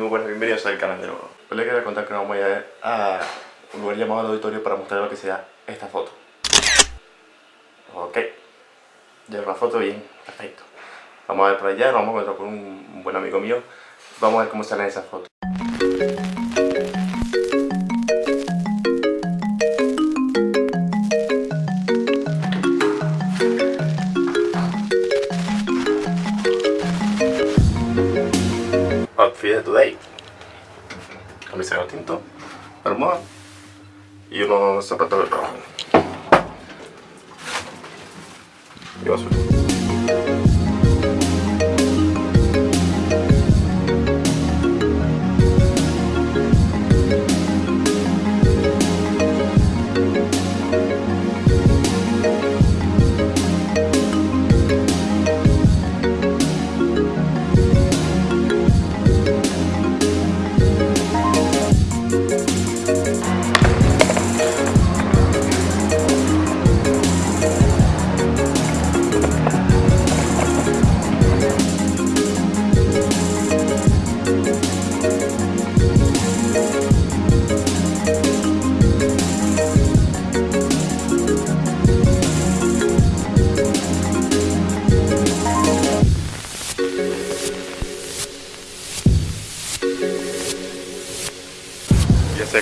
muy buenas, bienvenidos al canal de nuevo. Hoy les quiero contar que nos vamos a ir a un lugar llamado auditorio para mostrar lo que sea esta foto. Ok, ya la foto bien, perfecto. Vamos a ver por allá, nos vamos a encontrar con un buen amigo mío. Vamos a ver cómo salen esas fotos. Y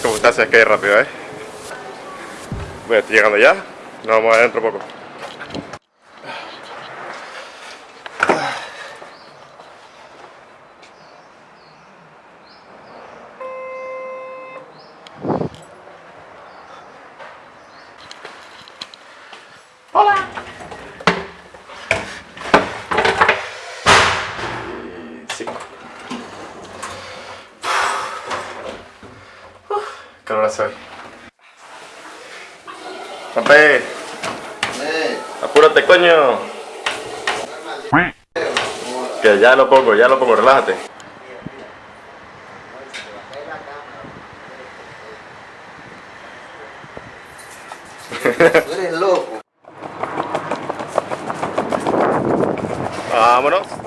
Cómo está, se que rápido, ¿eh? Bueno, estoy llegando ya. Nos vamos adentro poco. ¿Qué hora hace hoy? Eh, ¡Apúrate, coño! Que ya lo pongo, ya lo pongo, relájate. tú eres loco. Vámonos.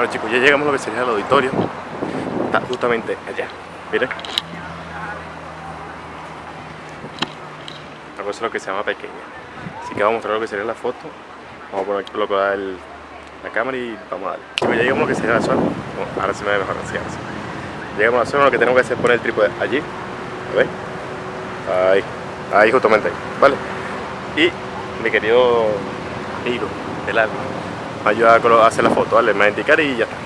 Bueno chicos, ya llegamos a lo que sería el auditorio. Está justamente allá. Miren. Una cosa lo que se llama pequeña. Así que vamos a mostrar lo que sería la foto. Vamos a poner aquí colocar el- la cámara y vamos a darle. Chicos, ya llegamos a lo que sería la zona. No, ahora se me ve mejor así, ahora sí. Llegamos a la zona, lo que tenemos que hacer es poner el trípode allí. ¿Lo veis? Ahí. Ahí justamente ahí. ¿Vale? Y mi querido amigo del alma me ayuda a hacer la foto, ¿vale? Me va a indicar y ya está.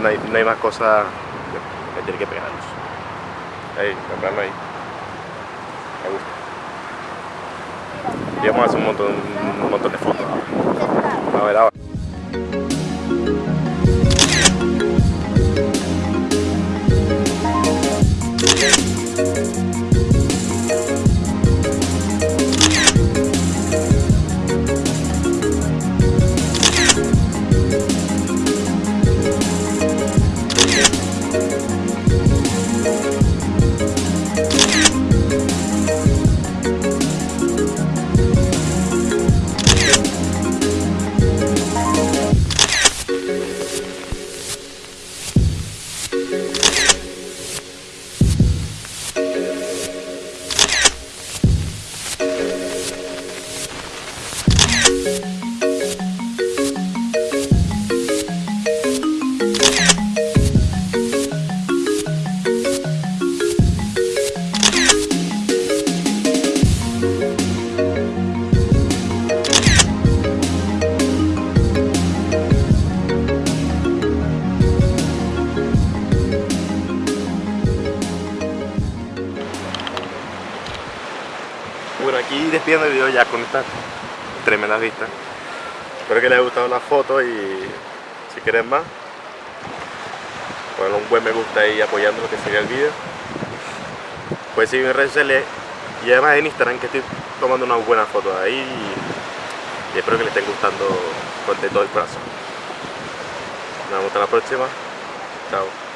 No hay, no hay más cosas que tiene que pegarlos. Ahí, comprarlo ahí. Me gusta. Y vamos a hacer un montón, un montón de fotos. A ver ahora. Despidiendo el video ya con estas tremendas vistas. Espero que les haya gustado la foto y si quieren más, ponerle un buen me gusta y apoyando lo que sería el video. Puedes seguirme en redes sociales y además en Instagram que estoy tomando unas buenas fotos ahí y, espero que les estén gustando con todo el corazón. Nos vemos hasta la próxima. Chao.